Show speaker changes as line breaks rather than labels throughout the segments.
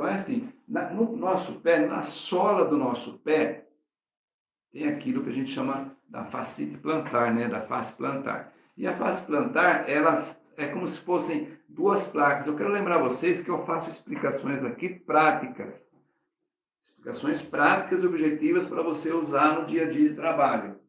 Então é assim, na, no nosso pé, na sola do nosso pé, tem aquilo que a gente chama da facite plantar, né? Da face plantar. E a face plantar, elas é como se fossem duas placas. Eu quero lembrar vocês que eu faço explicações aqui práticas. Explicações práticas e objetivas para você usar no dia a dia de trabalho.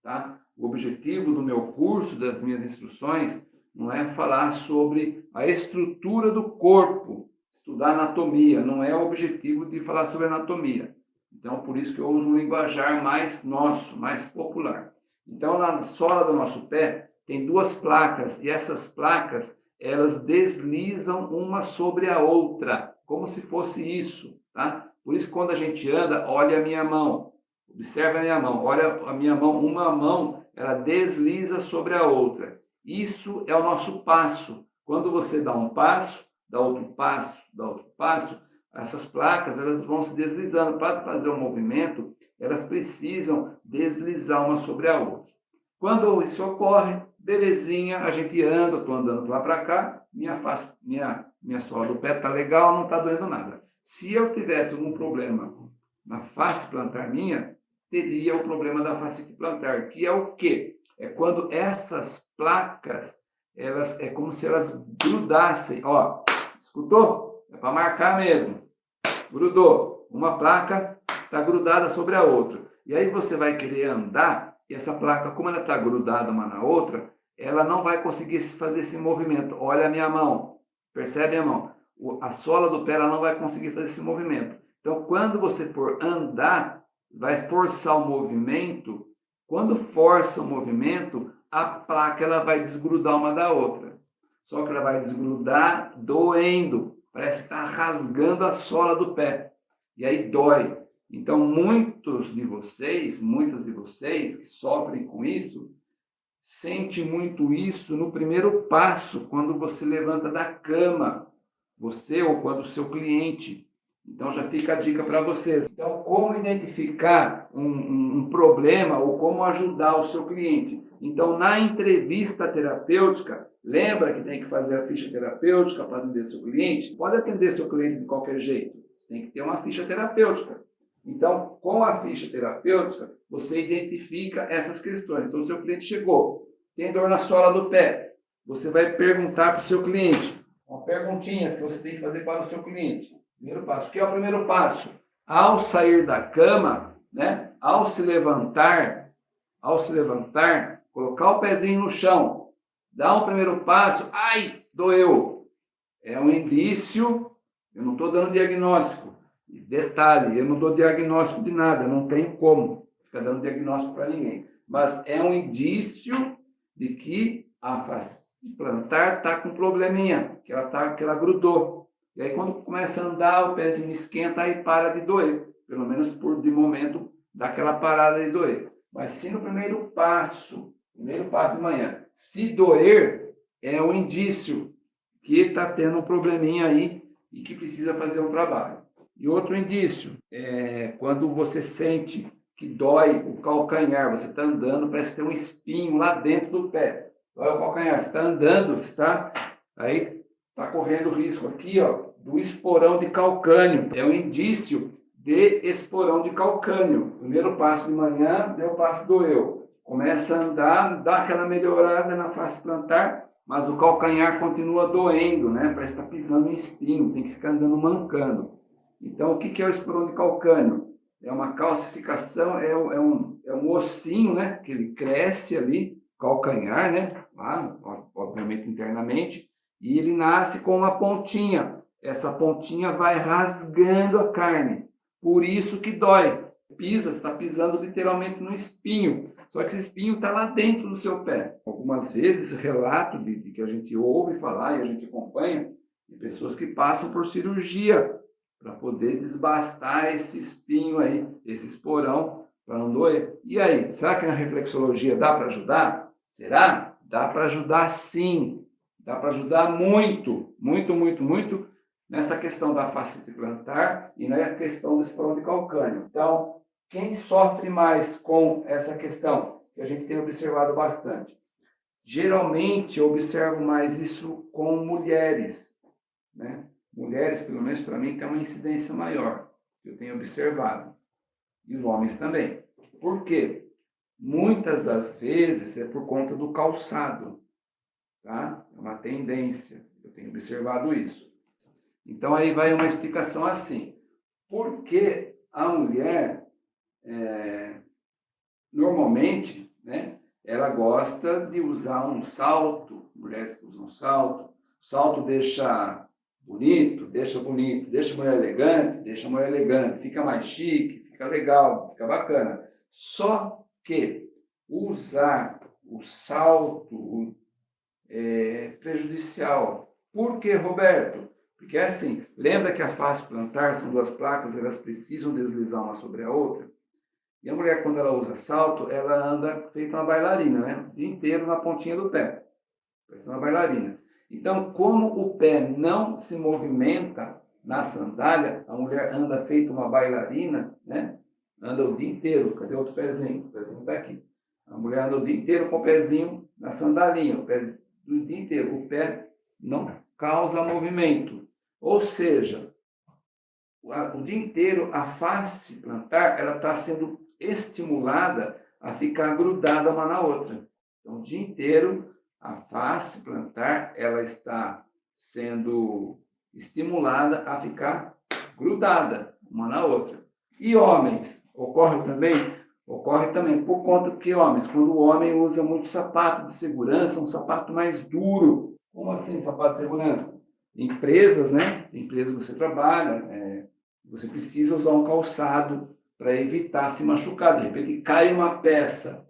Tá? O objetivo do meu curso, das minhas instruções, não é falar sobre a estrutura do corpo, estudar anatomia, não é o objetivo de falar sobre anatomia. Então, por isso que eu uso um linguajar mais nosso, mais popular. Então, na sola do nosso pé, tem duas placas, e essas placas, elas deslizam uma sobre a outra, como se fosse isso, tá? Por isso, quando a gente anda, olha a minha mão, observa a minha mão, olha a minha mão, uma mão, ela desliza sobre a outra. Isso é o nosso passo. Quando você dá um passo, dá outro passo, dá outro passo, essas placas elas vão se deslizando. Para fazer um movimento, elas precisam deslizar uma sobre a outra. Quando isso ocorre, belezinha, a gente anda, estou andando lá para cá, minha, face, minha, minha sola do pé está legal, não está doendo nada. Se eu tivesse algum problema na face plantar minha, teria o problema da face plantar, que é o quê? É quando essas placas, elas é como se elas grudassem, ó, escutou? É para marcar mesmo. Grudou. Uma placa está grudada sobre a outra. E aí você vai querer andar, e essa placa, como ela está grudada uma na outra, ela não vai conseguir fazer esse movimento. Olha a minha mão, percebe a mão? A sola do pé ela não vai conseguir fazer esse movimento. Então, quando você for andar, vai forçar o movimento. Quando força o movimento, a placa ela vai desgrudar uma da outra. Só que ela vai desgrudar doendo. Parece que está rasgando a sola do pé. E aí dói. Então, muitos de vocês, muitas de vocês que sofrem com isso, sente muito isso no primeiro passo, quando você levanta da cama, você ou quando o seu cliente. Então já fica a dica para vocês. Então, como identificar um, um, um, problema ou como ajudar o seu cliente? Então, na entrevista terapêutica, lembra que tem que fazer a ficha terapêutica para atender seu cliente? Pode atender seu cliente de qualquer jeito. Você tem que ter uma ficha terapêutica. Então, com a ficha terapêutica, você identifica essas questões. Então, o seu cliente chegou, tem dor na sola do pé. Você vai perguntar para o seu cliente, com perguntinhas que você tem que fazer para o seu cliente. Primeiro passo. O que é o primeiro passo? Ao sair da cama, né? Ao se levantar, ao se levantar, colocar o pezinho no chão, dar um primeiro passo, ai, doeu. É um indício, eu não estou dando diagnóstico, Detalhe, eu não dou diagnóstico de nada, não tenho como ficar dando diagnóstico para ninguém. Mas é um indício de que a face plantar está com um probleminha, que ela, tá, que ela grudou. E aí quando começa a andar, o pezinho esquenta e para de doer. Pelo menos por de momento, dá aquela parada de doer. Mas se no primeiro passo, primeiro passo de manhã, se doer, é um indício que está tendo um probleminha aí e que precisa fazer um trabalho. E outro indício, é quando você sente que dói o calcanhar, você está andando, parece que tem um espinho lá dentro do pé. Dói o calcanhar, você está andando, você está aí está correndo risco aqui, ó, do esporão de calcânio. É um indício de esporão de calcânio. Primeiro passo de manhã, deu passo do eu. Começa a andar, dá aquela melhorada na face plantar, mas o calcanhar continua doendo, né? Parece estar tá pisando em espinho, tem que ficar andando mancando. Então, o que é o esporão de calcânio? É uma calcificação, é um, é um, é um ossinho, né? Que ele cresce ali, calcanhar, né? Lá, obviamente internamente, e ele nasce com uma pontinha. Essa pontinha vai rasgando a carne. Por isso que dói. Pisa, está pisando literalmente no espinho. Só que esse espinho está lá dentro do seu pé. Algumas vezes, relato de, de que a gente ouve falar e a gente acompanha, de pessoas que passam por cirurgia para poder desbastar esse espinho aí, esse esporão, para não doer. E aí, será que na reflexologia dá para ajudar? Será? Dá para ajudar sim. Dá para ajudar muito, muito, muito, muito nessa questão da facite plantar e na questão do esporão de calcânio. Então, quem sofre mais com essa questão, que a gente tem observado bastante? Geralmente, eu observo mais isso com mulheres, né? mulheres, pelo menos para mim, tem uma incidência maior, eu tenho observado. E os homens também. Por quê? Muitas das vezes é por conta do calçado, tá? É uma tendência, eu tenho observado isso. Então aí vai uma explicação assim, por que a mulher, é, normalmente, né, ela gosta de usar um salto, mulheres que usam salto, o salto deixa bonito, deixa bonito, deixa mulher elegante, deixa mulher elegante, fica mais chique, fica legal, fica bacana. Só que usar o salto é prejudicial. Por que, Roberto? Porque é assim, lembra que a face plantar são duas placas, elas precisam deslizar uma sobre a outra? E a mulher, quando ela usa salto, ela anda feita uma bailarina, né? O dia inteiro na pontinha do pé. Parece uma bailarina. Então, como o pé não se movimenta na sandália, a mulher anda feita uma bailarina, né? Anda o dia inteiro. Cadê outro pezinho? O pezinho está aqui. A mulher anda o dia inteiro com o pezinho na sandalinha, o pé do dia inteiro. O pé não causa movimento. Ou seja, o dia inteiro a face plantar ela está sendo estimulada a ficar grudada uma na outra. Então, o dia inteiro a face plantar ela está sendo estimulada a ficar grudada uma na outra. E homens, ocorre também Ocorre também por conta que homens, quando o homem usa muito sapato de segurança, um sapato mais duro. Como assim sapato de segurança? Empresas, né? Empresas que você trabalha, é, você precisa usar um calçado para evitar se machucar. De repente cai uma peça,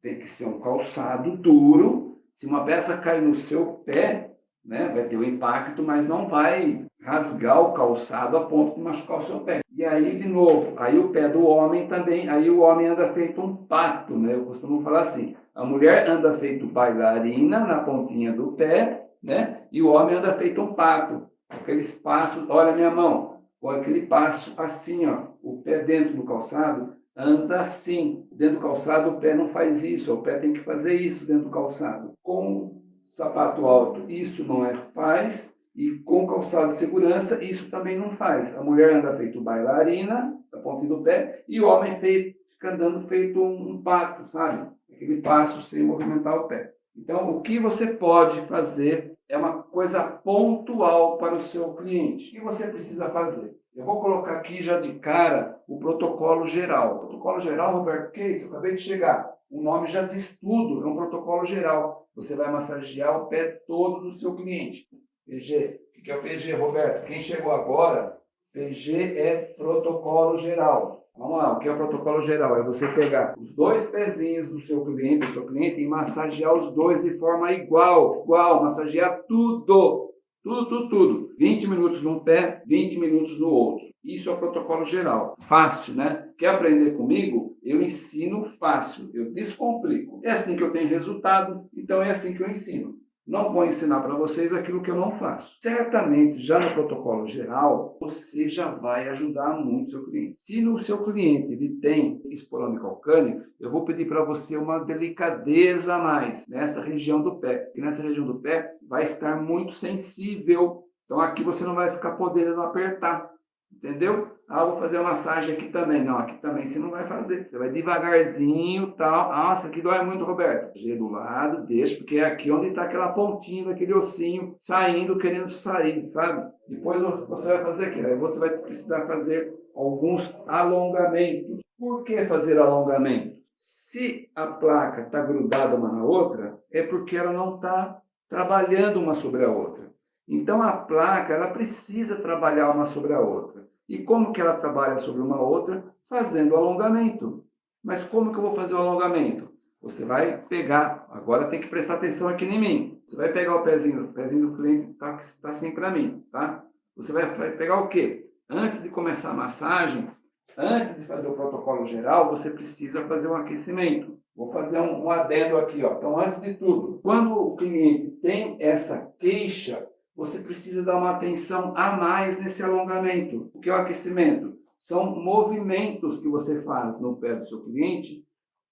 tem que ser um calçado duro. Se uma peça cai no seu pé, né, vai ter um impacto, mas não vai rasgar o calçado a ponto de machucar o seu pé. E aí, de novo, aí o pé do homem também, aí o homem anda feito um pato, né? Eu costumo falar assim, a mulher anda feito bailarina na pontinha do pé, né? E o homem anda feito um pato, aqueles passos, olha minha mão, com aquele passo assim, ó, o pé dentro do calçado anda assim, dentro do calçado o pé não faz isso, o pé tem que fazer isso dentro do calçado. Com sapato alto, isso não é faz, e com calçado de segurança, isso também não faz. A mulher anda feito bailarina, da ponta do pé, e o homem feito, fica andando feito um pato, sabe? Aquele passo sem movimentar o pé. Então, o que você pode fazer é uma coisa pontual para o seu cliente. O que você precisa fazer? Eu vou colocar aqui já de cara o protocolo geral. O protocolo geral, Roberto, que é isso? Eu acabei de chegar. O nome já diz tudo, é um protocolo geral. Você vai massagear o pé todo do seu cliente. PG. O que é o PG, Roberto? Quem chegou agora, PG é protocolo geral. Vamos lá, o que é o protocolo geral? É você pegar os dois pezinhos do seu cliente, do seu cliente, e massagear os dois de forma igual, igual, massagear tudo, tudo, tudo, tudo. 20 minutos num pé, 20 minutos no outro. Isso é o protocolo geral. Fácil, né? Quer aprender comigo? Eu ensino fácil, eu descomplico. É assim que eu tenho resultado, então é assim que eu ensino não vou ensinar para vocês aquilo que eu não faço. Certamente, já no protocolo geral, você já vai ajudar muito o seu cliente. Se no seu cliente ele tem esporão de calcânio, eu vou pedir para você uma delicadeza a mais nessa região do pé. Porque nessa região do pé vai estar muito sensível. Então aqui você não vai ficar podendo apertar. Entendeu? Ah, vou fazer uma massagem aqui também. Não, aqui também você não vai fazer. Você vai devagarzinho, tal. Nossa, aqui dói muito, Roberto. G do lado, deixa, porque é aqui onde está aquela pontinha daquele ossinho saindo, querendo sair, sabe? Depois você vai fazer aqui. Aí você vai precisar fazer alguns alongamentos. Por que fazer alongamento? Se a placa está grudada uma na outra, é porque ela não está trabalhando uma sobre a outra. Então a placa ela precisa trabalhar uma sobre a outra. E como que ela trabalha sobre uma outra? Fazendo alongamento. Mas como que eu vou fazer o alongamento? Você vai pegar, agora tem que prestar atenção aqui em mim. Você vai pegar o pezinho, o pezinho do cliente está tá assim para mim, tá? Você vai, vai pegar o quê? Antes de começar a massagem, antes de fazer o protocolo geral, você precisa fazer um aquecimento. Vou fazer um, um adendo aqui, ó. Então, antes de tudo, quando o cliente tem essa queixa você precisa dar uma atenção a mais nesse alongamento. O que é o aquecimento? São movimentos que você faz no pé do seu cliente.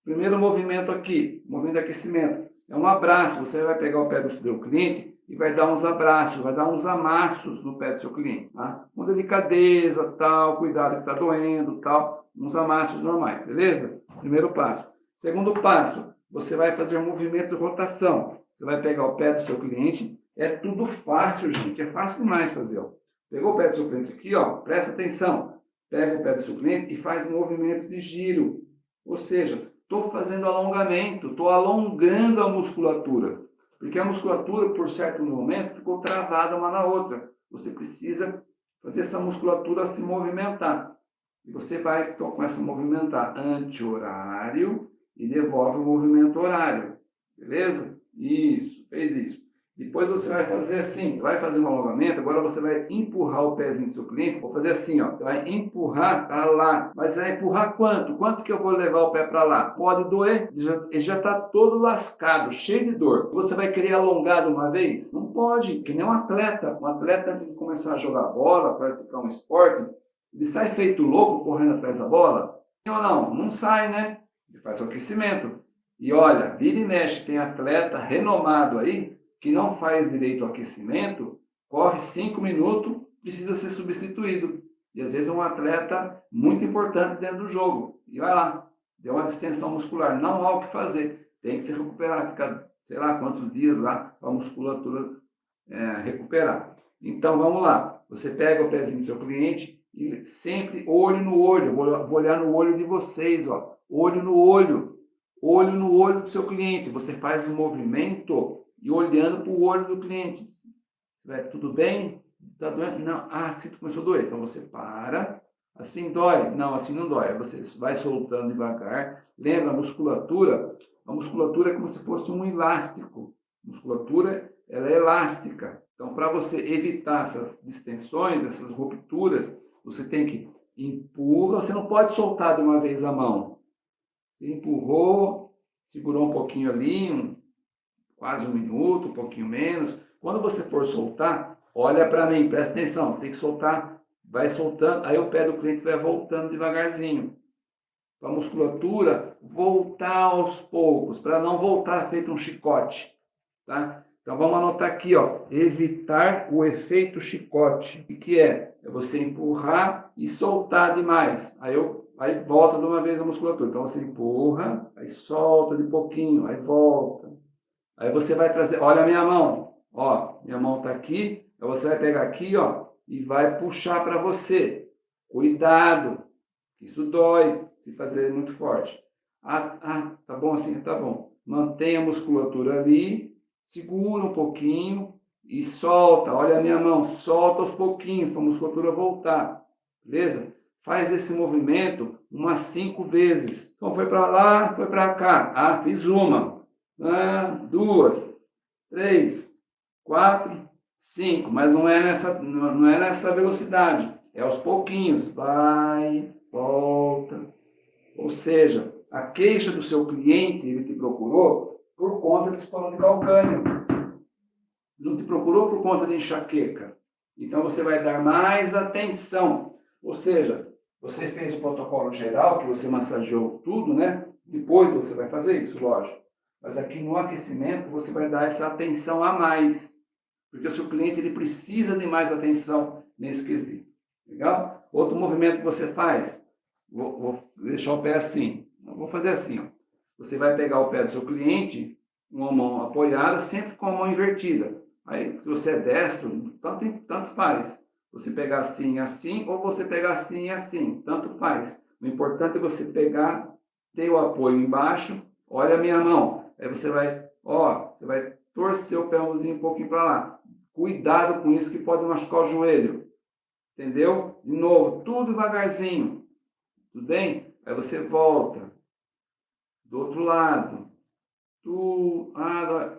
Primeiro movimento aqui, movimento de aquecimento. É um abraço. Você vai pegar o pé do seu cliente, e vai dar uns abraços, vai dar uns amassos no pé do seu cliente, tá? Com delicadeza, tal, cuidado que está doendo, tal, uns amassos normais, beleza? Primeiro passo. Segundo passo, você vai fazer movimentos de rotação. Você vai pegar o pé do seu cliente, é tudo fácil, gente, é fácil demais fazer, ó. Pegou o pé do seu cliente aqui, ó, presta atenção. Pega o pé do seu cliente e faz movimentos de giro. Ou seja, estou fazendo alongamento, estou alongando a musculatura. Porque a musculatura, por certo momento, ficou travada uma na outra. Você precisa fazer essa musculatura se movimentar. E você vai, então, começa a movimentar anti-horário e devolve o movimento horário. Beleza? Isso, fez isso. Depois você vai fazer assim, vai fazer um alongamento, agora você vai empurrar o pezinho do seu cliente, vou fazer assim, ó, vai empurrar para lá, mas vai empurrar quanto? Quanto que eu vou levar o pé para lá? Pode doer, ele já está todo lascado, cheio de dor. Você vai querer alongar de uma vez? Não pode, que nem um atleta. Um atleta antes de começar a jogar bola, praticar um esporte, ele sai feito louco correndo atrás da bola? Ou não? Não sai, né? Ele faz o aquecimento. E olha, vira e mexe, tem atleta renomado aí, que não faz direito ao aquecimento, corre cinco minutos, precisa ser substituído. E às vezes é um atleta muito importante dentro do jogo. E vai lá, deu uma distensão muscular. Não há o que fazer. Tem que se recuperar, ficar sei lá quantos dias lá para a musculatura é, recuperar. Então vamos lá. Você pega o pezinho do seu cliente e sempre olho no olho. Vou, vou olhar no olho de vocês, ó. Olho no olho. Olho no olho do seu cliente. Você faz um movimento e olhando para o olho do cliente. Vai, tudo bem? Está doendo? Não. Ah, sinto começou a doer. Então você para. Assim dói? Não, assim não dói. Você vai soltando devagar. Lembra, a musculatura? A musculatura é como se fosse um elástico. A musculatura ela é elástica. Então, para você evitar essas distensões, essas rupturas, você tem que empurra. Você não pode soltar de uma vez a mão. Você empurrou, segurou um pouquinho ali, quase um minuto, um pouquinho menos. Quando você for soltar, olha para mim, presta atenção, você tem que soltar, vai soltando, aí o pé do cliente vai voltando devagarzinho. Para a musculatura voltar aos poucos, para não voltar feito um chicote, tá? Então vamos anotar aqui, ó, evitar o efeito chicote. O que é? É você empurrar e soltar demais. Aí eu aí volta de uma vez a musculatura. Então você empurra, aí solta de pouquinho, aí volta. Aí você vai trazer, olha a minha mão, ó, minha mão está aqui, aí você vai pegar aqui, ó, e vai puxar para você. Cuidado, isso dói se fazer muito forte. Ah, ah, tá bom assim, tá bom. Mantenha a musculatura ali, segura um pouquinho e solta. Olha a minha mão, solta aos pouquinhos para a musculatura voltar. Beleza? Faz esse movimento umas cinco vezes. Então foi para lá, foi para cá. Ah, fiz uma né? duas, três, quatro, cinco. Mas não é nessa, não é nessa velocidade, é aos pouquinhos. Vai, volta. Ou seja, a queixa do seu cliente, ele te procurou por conta de espolão de calcânio. Não te procurou por conta de enxaqueca. Então você vai dar mais atenção. Ou seja, você fez o protocolo geral, que você massageou tudo, né? Depois você vai fazer isso, lógico. Mas aqui no aquecimento você vai dar essa atenção a mais, porque o seu cliente ele precisa de mais atenção nesse quesito. Legal? Outro movimento que você faz, vou, vou deixar o pé assim, vou fazer assim, ó. Você vai pegar o pé do seu cliente, uma mão apoiada, sempre com a mão invertida. Aí, se você é destro, tanto, tanto faz. Você pegar assim assim, ou você pegar assim assim, tanto faz. O importante é você pegar, ter o apoio embaixo, olha a minha mão, Aí você vai, ó, você vai torcer o pézinho um pouquinho para lá. Cuidado com isso que pode machucar o joelho. Entendeu? De novo, tudo devagarzinho. Tudo bem? Aí você volta. Do outro lado. Tu, ah,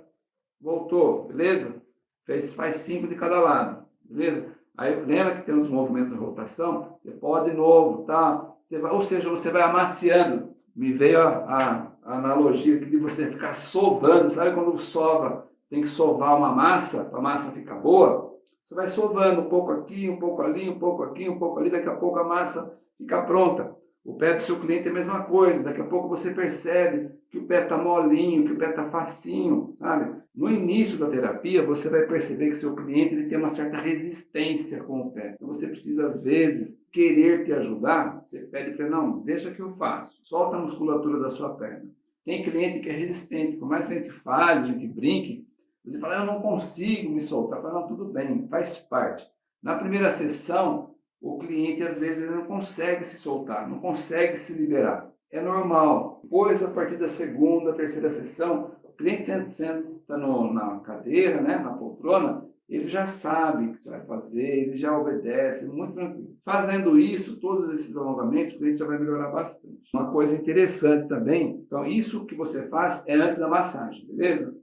voltou, beleza? Fez, faz cinco de cada lado, beleza? Aí lembra que tem os movimentos de rotação? Você pode de novo, tá? Vai, ou seja, você vai amaciando. Me veio a, a analogia aqui de você ficar sovando, sabe quando sova, você tem que sovar uma massa, para a massa ficar boa? Você vai sovando um pouco aqui, um pouco ali, um pouco aqui, um pouco ali, daqui a pouco a massa fica pronta. O pé do seu cliente é a mesma coisa. Daqui a pouco você percebe que o pé está molinho, que o pé está facinho, sabe? No início da terapia, você vai perceber que o seu cliente ele tem uma certa resistência com o pé. Então você precisa, às vezes, querer te ajudar. Você pede para ele, não, deixa que eu faço. Solta a musculatura da sua perna. Tem cliente que é resistente. Por mais que a gente fale, a gente brinque, você fala, eu não consigo me soltar. Fala, não, tudo bem, faz parte. Na primeira sessão, o cliente às vezes não consegue se soltar, não consegue se liberar. É normal. Depois, a partir da segunda, terceira sessão, o cliente senta, senta no, na cadeira, né, na poltrona, ele já sabe o que você vai fazer, ele já obedece, muito tranquilo. Fazendo isso, todos esses alongamentos, o cliente já vai melhorar bastante. Uma coisa interessante também, então isso que você faz é antes da massagem, beleza?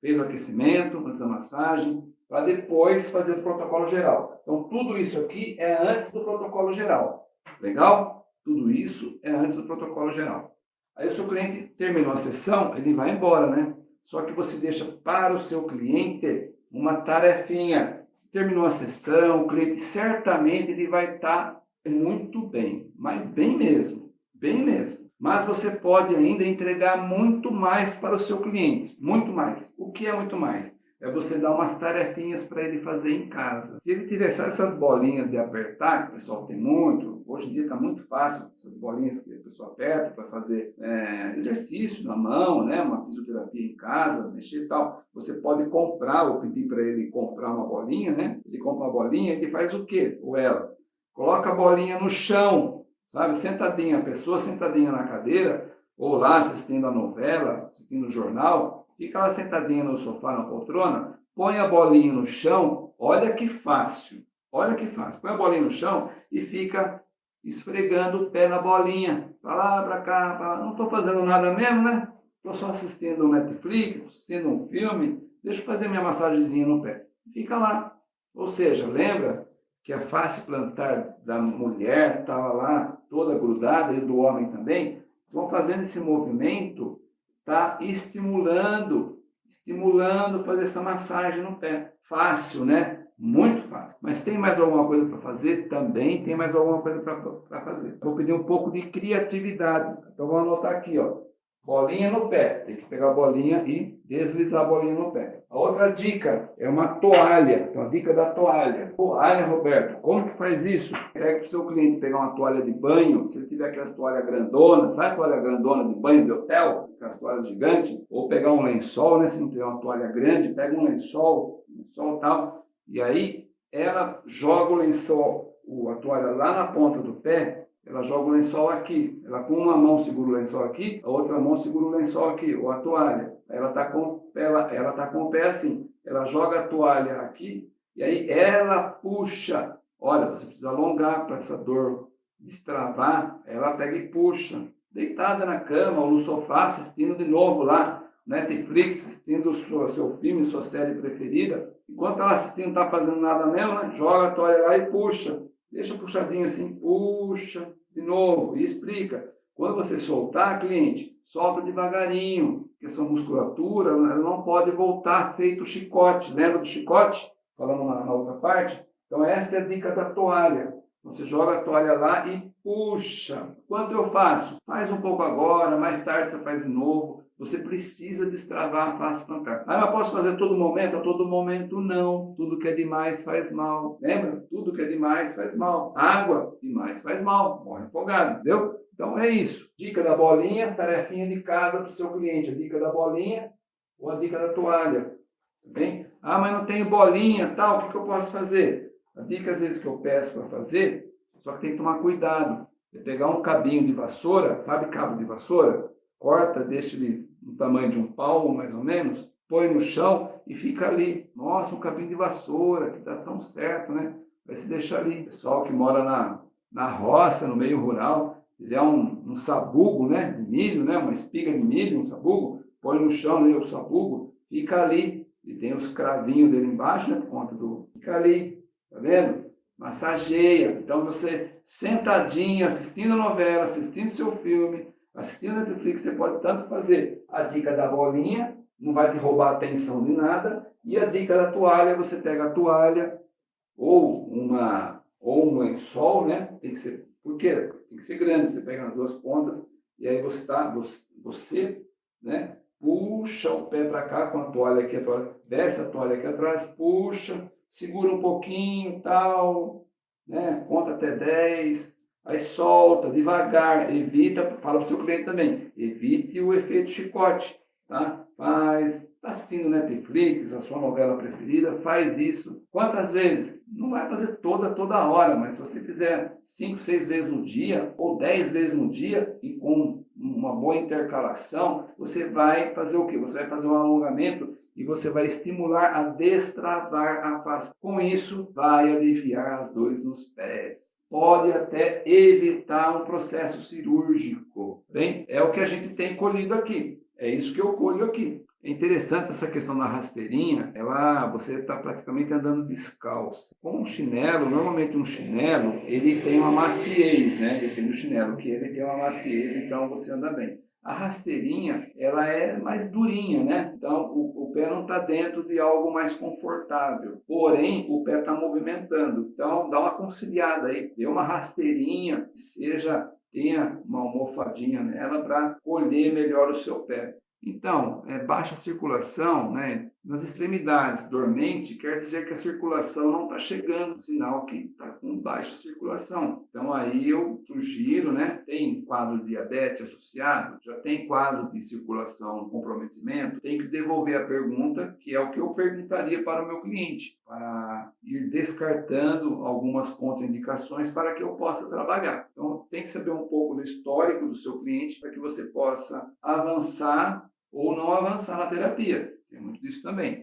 Fez o aquecimento, antes da massagem, para depois fazer o protocolo geral. Então, tudo isso aqui é antes do protocolo geral. Legal? Tudo isso é antes do protocolo geral. Aí o seu cliente terminou a sessão, ele vai embora, né? Só que você deixa para o seu cliente uma tarefinha. Terminou a sessão, o cliente certamente ele vai estar muito bem, mas bem mesmo, bem mesmo. Mas você pode ainda entregar muito mais para o seu cliente, muito mais. O que é muito mais? É você dar umas tarefinhas para ele fazer em casa. Se ele tiver essas bolinhas de apertar, que o pessoal tem muito, hoje em dia está muito fácil, essas bolinhas que a pessoa aperta para fazer é, exercício na mão, né, uma fisioterapia em casa, mexer e tal, você pode comprar ou pedir para ele comprar uma bolinha, né? Ele compra uma bolinha, ele faz o quê? Ou ela coloca a bolinha no chão, sabe, sentadinha, a pessoa sentadinha na cadeira, ou lá assistindo a novela, assistindo o jornal, fica lá sentadinha no sofá, na poltrona, põe a bolinha no chão, olha que fácil, olha que fácil. Põe a bolinha no chão e fica esfregando o pé na bolinha, para lá, para cá, pra lá. Não estou fazendo nada mesmo, né? Estou só assistindo um Netflix, assistindo um filme, deixa eu fazer minha massagenzinha no pé. Fica lá. Ou seja, lembra que a face plantar da mulher estava lá toda grudada e do homem também? Vão fazendo esse movimento está estimulando, estimulando fazer essa massagem no pé. Fácil, né? Muito fácil. Mas tem mais alguma coisa para fazer? Também tem mais alguma coisa para fazer. Vou pedir um pouco de criatividade. Então vou anotar aqui, ó. Bolinha no pé. Tem que pegar a bolinha e deslizar a bolinha no pé. A outra dica é uma toalha. Então, a dica da toalha. Toalha, Roberto, como que faz isso? Pega para o seu cliente pegar uma toalha de banho, se ele tiver aquelas toalhas grandonas, sabe toalha grandona de banho de hotel? Aquelas toalhas gigantes? Ou pegar um lençol, né? Se não tiver uma toalha grande, pega um lençol, lençol tal. E aí, ela joga o lençol, a toalha lá na ponta do pé ela joga o lençol aqui. Ela com uma mão segura o lençol aqui, a outra mão segura o lençol aqui, ou a toalha. Ela está com, ela, ela tá com o pé assim. Ela joga a toalha aqui, e aí ela puxa. Olha, você precisa alongar para essa dor destravar. Ela pega e puxa. Deitada na cama ou no sofá, assistindo de novo lá, Netflix, assistindo o seu, seu filme, sua série preferida. Enquanto ela assistindo, não está fazendo nada mesmo, né? joga a toalha lá e puxa. Deixa puxadinho assim, puxa de novo e explica. Quando você soltar, cliente, solta devagarinho, porque essa musculatura ela não pode voltar feito chicote. Lembra do chicote? Falamos na, na outra parte? Então essa é a dica da toalha. Você joga a toalha lá e puxa. Quanto eu faço? Faz um pouco agora, mais tarde você faz de novo. Você precisa destravar a face plantar. Ah, mas posso fazer todo momento? A todo momento não. Tudo que é demais faz mal. Lembra? Tudo que é demais faz mal. Água demais faz mal. Morre afogado, entendeu? Então é isso. Dica da bolinha, tarefinha de casa para o seu cliente. A dica da bolinha ou a dica da toalha. Tá bem? Ah, mas não tenho bolinha, tal. O que, que eu posso fazer? A dica às vezes que eu peço para fazer, só que tem que tomar cuidado. É pegar um cabinho de vassoura, sabe cabo de vassoura? Corta, deixa ele no tamanho de um palmo, mais ou menos, põe no chão e fica ali. Nossa, um cabinho de vassoura, que dá tão certo, né? Vai se deixar ali. Pessoal que mora na, na roça, no meio rural, ele é um, um sabugo, né? De milho, né? Uma espiga de milho, um sabugo, põe no chão ali o sabugo, fica ali. E tem os cravinhos dele embaixo, né? Por conta do... Fica ali, vendo? Massageia. Então você sentadinho, assistindo a novela, assistindo seu filme, Assistindo Netflix, você pode tanto fazer a dica da bolinha, não vai te roubar a atenção de nada, e a dica da toalha, você pega a toalha ou uma ou um lençol, né? Tem que ser. Por quê? Tem que ser grande. Você pega nas duas pontas e aí você tá, você, você né, puxa o pé para cá com a toalha aqui, a toalha, desce a toalha aqui atrás, puxa, segura um pouquinho, tal, né, conta até 10, aí solta devagar, evita, fala para o seu cliente também, evite o efeito chicote, tá? Faz, está assistindo Netflix, a sua novela preferida, faz isso. Quantas vezes? Não vai fazer toda, toda hora, mas se você fizer 5, 6 vezes no dia, ou 10 vezes no dia, e com uma boa intercalação, você vai fazer o quê? Você vai fazer um alongamento e você vai estimular a destravar a face. Com isso, vai aliviar as dores nos pés. Pode até evitar um processo cirúrgico. Bem, é o que a gente tem colhido aqui. É isso que eu colho aqui. É interessante essa questão da rasteirinha, ela, você está praticamente andando descalço. Com um chinelo, normalmente um chinelo, ele tem uma maciez, né? Depende do chinelo, que ele tem uma maciez, então você anda bem. A rasteirinha, ela é mais durinha, né? Então, o, o pé não está dentro de algo mais confortável. Porém, o pé está movimentando. Então, dá uma conciliada aí. Dê uma rasteirinha, seja tenha uma almofadinha nela para colher melhor o seu pé. Então, é, baixa circulação né, nas extremidades, dormente, quer dizer que a circulação não está chegando, sinal que está com baixa circulação. Então, aí eu sugiro, né, tem quadro de diabetes associado, já tem quadro de circulação comprometimento, tem que devolver a pergunta, que é o que eu perguntaria para o meu cliente, para ir descartando algumas contraindicações para que eu possa trabalhar. Então, tem que saber um pouco do histórico do seu cliente para que você possa avançar ou não avançar na terapia. Tem muito disso também.